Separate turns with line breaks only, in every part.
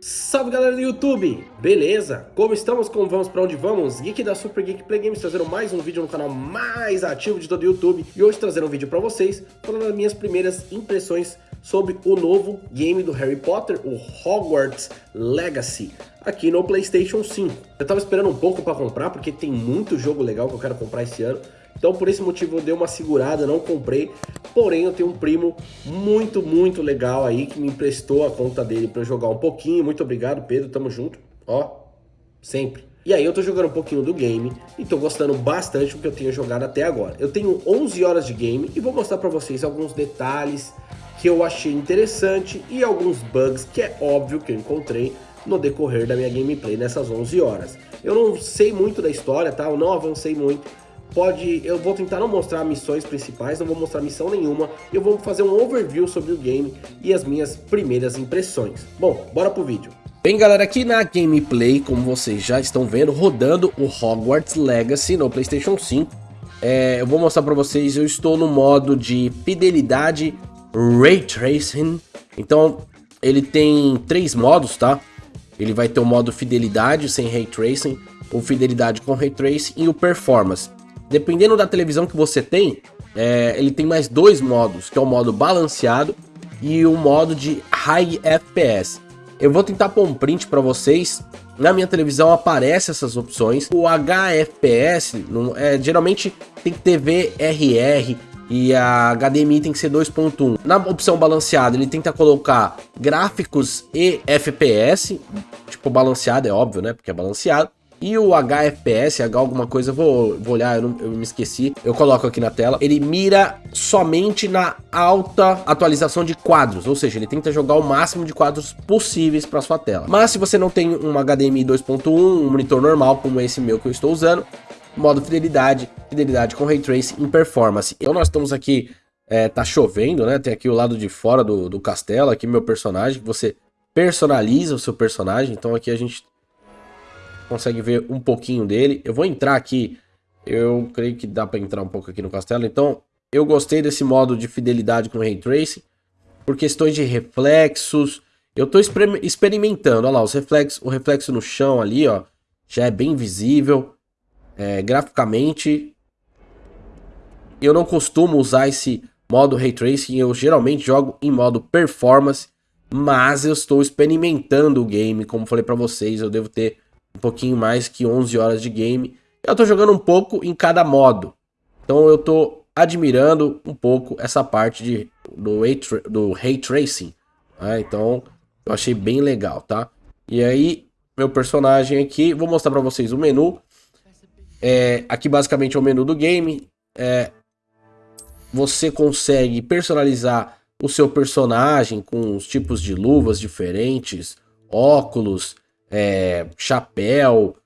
Salve galera do YouTube, beleza? Como estamos? Como vamos? Para onde vamos? Geek da Super Geek Play Games trazendo mais um vídeo no canal mais ativo de todo o YouTube E hoje trazendo um vídeo para vocês falando das minhas primeiras impressões sobre o novo game do Harry Potter, o Hogwarts Legacy aqui no Playstation 5 Eu tava esperando um pouco para comprar porque tem muito jogo legal que eu quero comprar esse ano então por esse motivo eu dei uma segurada, não comprei. Porém eu tenho um primo muito, muito legal aí que me emprestou a conta dele para jogar um pouquinho. Muito obrigado Pedro, tamo junto. Ó, sempre. E aí eu tô jogando um pouquinho do game e tô gostando bastante do que eu tenho jogado até agora. Eu tenho 11 horas de game e vou mostrar para vocês alguns detalhes que eu achei interessante e alguns bugs que é óbvio que eu encontrei no decorrer da minha gameplay nessas 11 horas. Eu não sei muito da história, tá? Eu não avancei muito, pode, eu vou tentar não mostrar missões principais, não vou mostrar missão nenhuma, eu vou fazer um overview sobre o game e as minhas primeiras impressões. Bom, bora pro vídeo. Bem galera, aqui na gameplay, como vocês já estão vendo, rodando o Hogwarts Legacy no Playstation 5. É, eu vou mostrar para vocês, eu estou no modo de fidelidade Ray Tracing. Então, ele tem três modos, tá? Ele vai ter o modo fidelidade sem Ray Tracing, o fidelidade com Ray Tracing e o Performance. Dependendo da televisão que você tem, é, ele tem mais dois modos, que é o modo balanceado e o modo de High FPS. Eu vou tentar pôr um print para vocês. Na minha televisão aparece essas opções. O HFPS, é, geralmente tem que ter VRR e a HDMI tem que ser 2.1. Na opção balanceada, ele tenta colocar gráficos e FPS, tipo balanceado, é óbvio, né, porque é balanceado. E o HFPS, H alguma coisa, vou, vou olhar, eu, não, eu me esqueci, eu coloco aqui na tela. Ele mira somente na alta atualização de quadros, ou seja, ele tenta jogar o máximo de quadros possíveis para sua tela. Mas se você não tem um HDMI 2.1, um monitor normal como esse meu que eu estou usando, modo fidelidade, fidelidade com Ray Tracing em performance. Então nós estamos aqui, é, tá chovendo, né? Tem aqui o lado de fora do, do castelo, aqui meu personagem, você personaliza o seu personagem, então aqui a gente consegue ver um pouquinho dele. Eu vou entrar aqui, eu creio que dá para entrar um pouco aqui no castelo. Então, eu gostei desse modo de fidelidade com Ray Tracing, por questões de reflexos. Eu estou experimentando, olha lá, os reflexos, o reflexo no chão ali, ó, já é bem visível. É, graficamente, eu não costumo usar esse modo Ray Tracing, eu geralmente jogo em modo Performance, mas eu estou experimentando o game, como falei para vocês, eu devo ter um pouquinho mais que 11 horas de game. Eu tô jogando um pouco em cada modo. Então eu tô admirando um pouco essa parte de, do, do Ray Tracing. Né? Então eu achei bem legal, tá? E aí, meu personagem aqui, vou mostrar para vocês o menu. É, aqui basicamente é o menu do game. É, você consegue personalizar o seu personagem com os tipos de luvas diferentes, óculos, é, chapéu,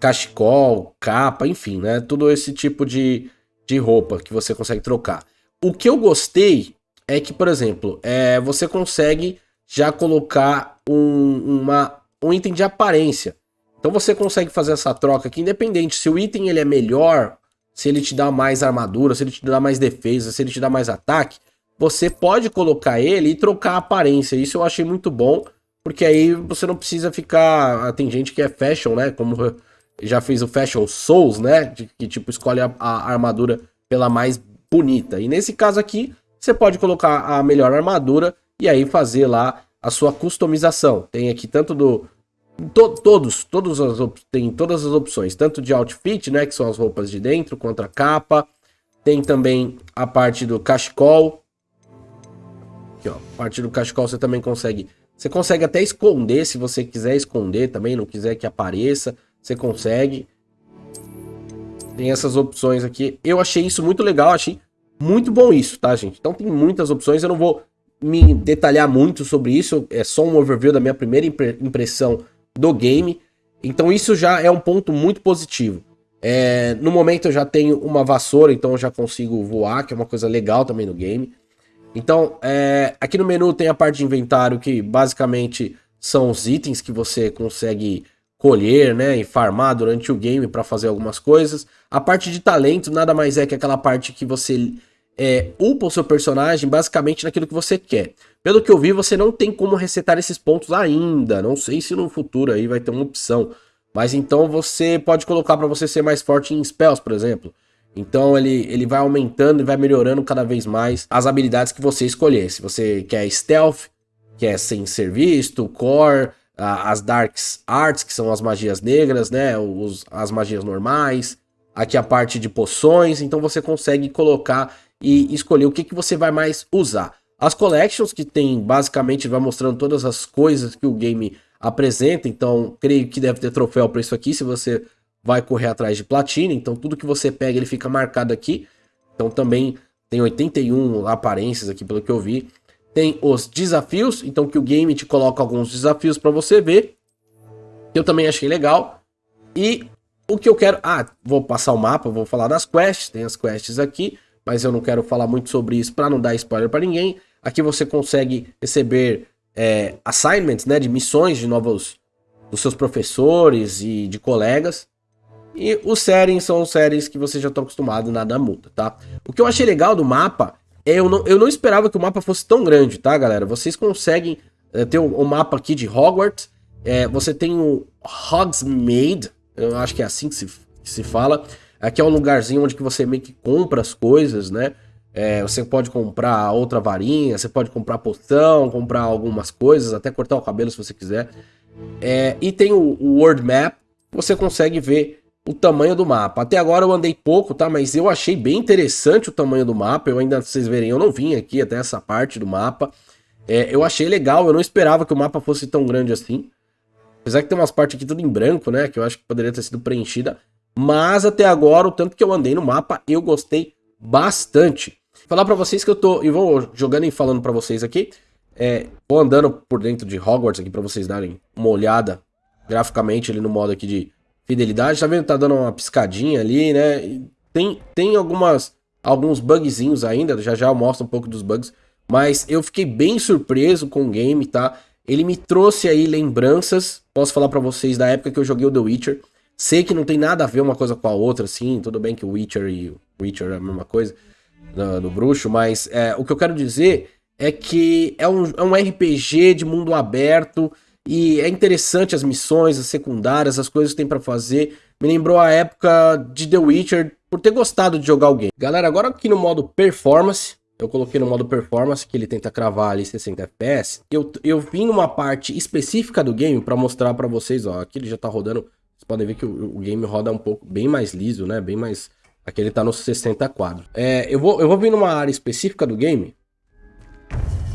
cachecol, capa, enfim, né? Tudo esse tipo de, de roupa que você consegue trocar. O que eu gostei é que, por exemplo, é, você consegue já colocar um, uma, um item de aparência. Então você consegue fazer essa troca aqui, independente se o item ele é melhor, se ele te dá mais armadura, se ele te dá mais defesa, se ele te dá mais ataque, você pode colocar ele e trocar a aparência. Isso eu achei muito bom. Porque aí você não precisa ficar. Ah, tem gente que é fashion, né? Como já fez o Fashion Souls, né? De, que tipo escolhe a, a, armadura pela mais bonita. E nesse caso aqui, você pode colocar a melhor armadura e aí fazer lá a sua customização. Tem aqui tanto do. To, todos, todos as, tem todas as opções, tanto de outfit, né? Que são as roupas de dentro, contra a capa. Tem também a parte do cachecol. Aqui, ó. A parte do cachecol você também consegue você consegue até esconder, se você quiser esconder também, não quiser que apareça, você consegue. Tem essas opções aqui. Eu achei isso muito legal, achei muito bom isso, tá, gente? Então tem muitas opções, eu não vou me detalhar muito sobre isso, é só um overview da minha primeira impressão do game. Então isso já é um ponto muito positivo. É, no momento eu já tenho uma vassoura, então eu já consigo voar, que é uma coisa legal também no game. Então, é, aqui no menu tem a parte de inventário que basicamente são os itens que você consegue colher, né, e farmar durante o game para fazer algumas coisas. A parte de talento nada mais é que aquela parte que você é, upa o seu personagem basicamente naquilo que você quer. Pelo que eu vi, você não tem como resetar esses pontos ainda. Não sei se no futuro aí vai ter uma opção. Mas então você pode colocar para você ser mais forte em spells, por exemplo. Então ele, ele vai aumentando e vai melhorando cada vez mais as habilidades que você escolher. Se você quer stealth, quer sem ser visto, core, as dark arts, que são as magias negras, né? Os, as magias normais. Aqui a parte de poções. Então você consegue colocar e escolher o que, que você vai mais usar. As collections, que tem basicamente, vai mostrando todas as coisas que o game apresenta. Então, creio que deve ter troféu para isso aqui, se você vai correr atrás de platina. Então, tudo que você pega, ele fica marcado aqui. Então, também tem 81 aparências aqui, pelo que eu vi. Tem os desafios, então que o game te coloca alguns desafios para você ver. Que eu também achei legal. E o que eu quero... Ah, vou passar o mapa, vou falar das quests. Tem as quests aqui mas eu não quero falar muito sobre isso para não dar spoiler para ninguém. Aqui você consegue receber é, assignments, né, de missões de novos dos seus professores e de colegas. E os settings são séries que você já está acostumado, nada muda, tá? O que eu achei legal do mapa é eu não, eu não esperava que o mapa fosse tão grande, tá, galera? Vocês conseguem é, ter o, o, mapa aqui de Hogwarts, é, você tem o Hogsmeade, eu acho que é assim que se, que se fala, Aqui é um lugarzinho onde que você meio que compra as coisas, né? É, você pode comprar outra varinha, você pode comprar poção, comprar algumas coisas, até cortar o cabelo se você quiser. É, e tem o, o World Map, você consegue ver o tamanho do mapa. Até agora eu andei pouco, tá? Mas eu achei bem interessante o tamanho do mapa. Eu ainda, vocês verem, eu não vim aqui até essa parte do mapa. É, eu achei legal, eu não esperava que o mapa fosse tão grande assim. Apesar que tem umas partes aqui tudo em branco, né? Que eu acho que poderia ter sido preenchida. Mas até agora, o tanto que eu andei no mapa, eu gostei bastante. Falar para vocês que eu tô, e vou jogando e falando para vocês aqui, é, vou andando por dentro de Hogwarts aqui para vocês darem uma olhada graficamente ali no modo aqui de fidelidade. Tá vendo? Tá dando uma piscadinha ali, né? Tem, tem algumas, alguns bugzinhos ainda, já já eu mostro um pouco dos bugs. Mas eu fiquei bem surpreso com o game, tá? Ele me trouxe aí lembranças, posso falar para vocês, da época que eu joguei o The Witcher. Sei que não tem nada a ver uma coisa com a outra, assim, tudo bem que o Witcher e o Witcher é a mesma coisa no, no bruxo, mas é, o que eu quero dizer é que é um, é um RPG de mundo aberto e é interessante as missões, as secundárias, as coisas que tem para fazer. Me lembrou a época de The Witcher por ter gostado de jogar o game. Galera, agora aqui no modo performance, eu coloquei no modo performance, que ele tenta cravar ali 60 FPS. Eu, eu vim numa parte específica do game para mostrar para vocês, ó, aqui ele já tá rodando vocês podem ver que o, o, game roda um pouco bem mais liso, né? Bem mais... Aqui ele tá nos 60 quadros. É, eu, vou, eu vou vir numa área específica do game.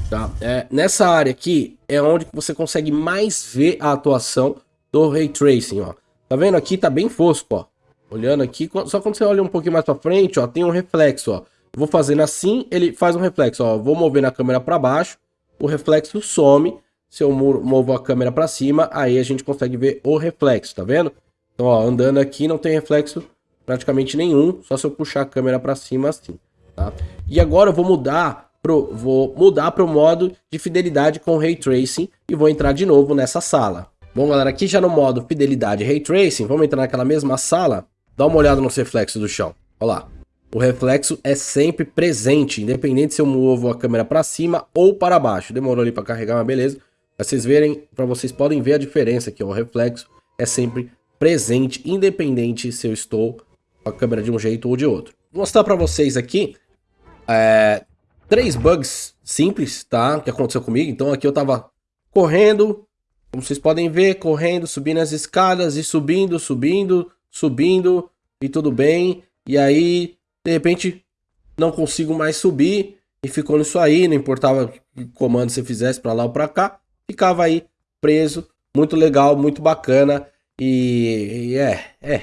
Tá? É, nessa área aqui é onde você consegue mais ver a atuação do Ray Tracing, ó. Tá vendo aqui? Tá bem fosco, ó. Olhando aqui, só quando você olha um pouquinho mais pra frente, ó, tem um reflexo, ó. Vou fazendo assim, ele faz um reflexo, ó. Vou mover na câmera para baixo, o reflexo some se eu movo a câmera para cima, aí a gente consegue ver o reflexo, tá vendo? Então, ó, andando aqui não tem reflexo praticamente nenhum, só se eu puxar a câmera para cima assim, tá? E agora eu vou mudar pro vou mudar pro modo de fidelidade com Ray Tracing e vou entrar de novo nessa sala. Bom, galera, aqui já no modo fidelidade Ray Tracing, vamos entrar naquela mesma sala, dá uma olhada nos reflexos do chão. Olha lá. O reflexo é sempre presente, independente se eu movo a câmera para cima ou para baixo. Demorou ali para carregar, mas beleza. Pra vocês verem, para vocês podem ver a diferença aqui, o reflexo é sempre presente, independente se eu estou com a câmera de um jeito ou de outro. Vou mostrar para vocês aqui é, três bugs simples, tá? Que aconteceu comigo. Então aqui eu tava correndo, como vocês podem ver, correndo, subindo as escadas e subindo, subindo, subindo e tudo bem. E aí, de repente, não consigo mais subir e ficou nisso aí, não importava que comando você fizesse para lá ou para cá ficava aí preso. Muito legal, muito bacana. E, e é, é,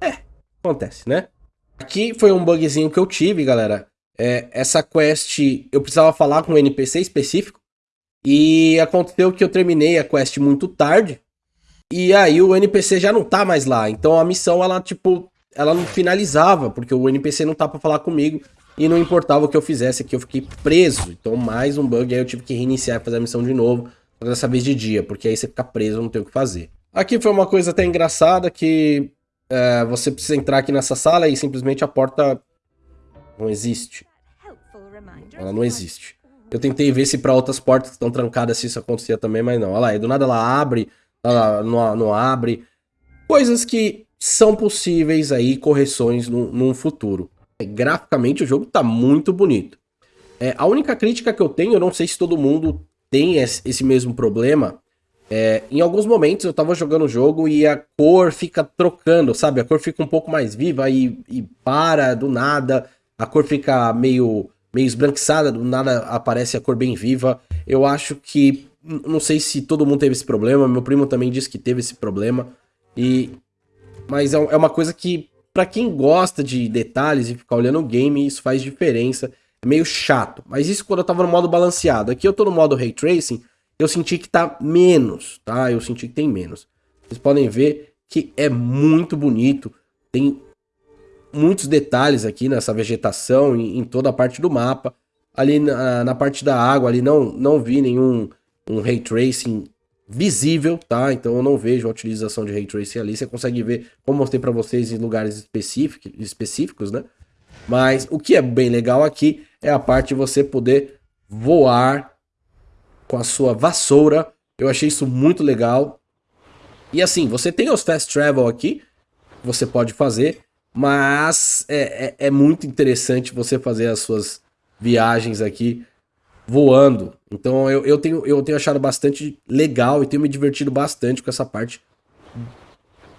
é, acontece, né? Aqui foi um bugzinho que eu tive, galera. É, essa quest, eu precisava falar com um NPC específico. E aconteceu que eu terminei a quest muito tarde. E aí o NPC já não tá mais lá. Então a missão, ela, tipo, ela não finalizava, porque o NPC não tá pra falar comigo. E não importava o que eu fizesse aqui, eu fiquei preso. Então mais um bug, aí eu tive que reiniciar e fazer a missão de novo. Dessa vez de dia, porque aí você fica preso, não tem o que fazer. Aqui foi uma coisa até engraçada que é, você precisa entrar aqui nessa sala e simplesmente a porta não existe. Ela não existe. Eu tentei ver se para outras portas que estão trancadas se isso acontecia também, mas não. Olha lá, do nada ela abre, ela não, não abre. Coisas que são possíveis aí, correções no, num futuro. Graficamente o jogo tá muito bonito. É, a única crítica que eu tenho, eu não sei se todo mundo tem esse mesmo problema, é, em alguns momentos eu tava jogando o jogo e a cor fica trocando, sabe? A cor fica um pouco mais viva e, e para do nada, a cor fica meio, meio esbranquiçada, do nada aparece a cor bem viva. Eu acho que, não sei se todo mundo teve esse problema, meu primo também disse que teve esse problema, e mas é, é uma coisa que, para quem gosta de detalhes e ficar olhando o game, isso faz diferença. É meio chato. Mas isso quando eu tava no modo balanceado. Aqui eu tô no modo Ray Tracing, eu senti que tá menos, tá? Eu senti que tem menos. Vocês podem ver que é muito bonito. Tem muitos detalhes aqui nessa vegetação, em, em toda a parte do mapa. Ali na, na, parte da água, ali não, não vi nenhum um Ray Tracing visível, tá? Então eu não vejo a utilização de Ray Tracing ali. Você consegue ver, como mostrei para vocês, em lugares específicos, específicos, né? Mas o que é bem legal aqui é a parte de você poder voar com a sua vassoura. Eu achei isso muito legal. E assim, você tem os fast travel aqui, você pode fazer, mas é, é, é muito interessante você fazer as suas viagens aqui voando. Então eu, eu, tenho, eu tenho achado bastante legal e tenho me divertido bastante com essa parte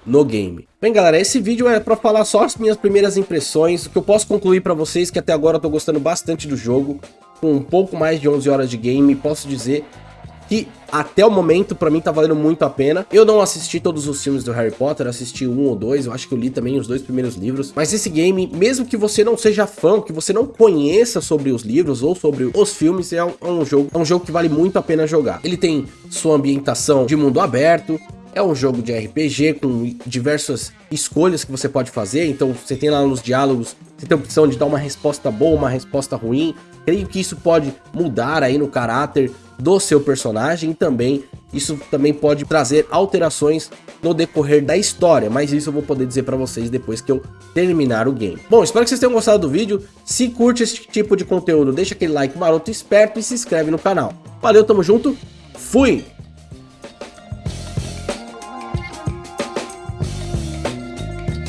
no game. Bem galera, esse vídeo é para falar só as minhas primeiras impressões, o que eu posso concluir para vocês que até agora eu tô gostando bastante do jogo, com um pouco mais de 11 horas de game, posso dizer que até o momento para mim tá valendo muito a pena. Eu não assisti todos os filmes do Harry Potter, assisti um ou dois, eu acho que eu li também os dois primeiros livros, mas esse game, mesmo que você não seja fã, que você não conheça sobre os livros ou sobre os filmes, é um, é um jogo, é um jogo que vale muito a pena jogar. Ele tem sua ambientação de mundo aberto, é um jogo de RPG com diversas escolhas que você pode fazer, então você tem lá nos diálogos, você tem a opção de dar uma resposta boa, uma resposta ruim. Creio que isso pode mudar aí no caráter do seu personagem e também isso também pode trazer alterações no decorrer da história, mas isso eu vou poder dizer para vocês depois que eu terminar o game. Bom, espero que vocês tenham gostado do vídeo. Se curte esse tipo de conteúdo, deixa aquele like maroto esperto e se inscreve no canal. Valeu, tamo junto, fui!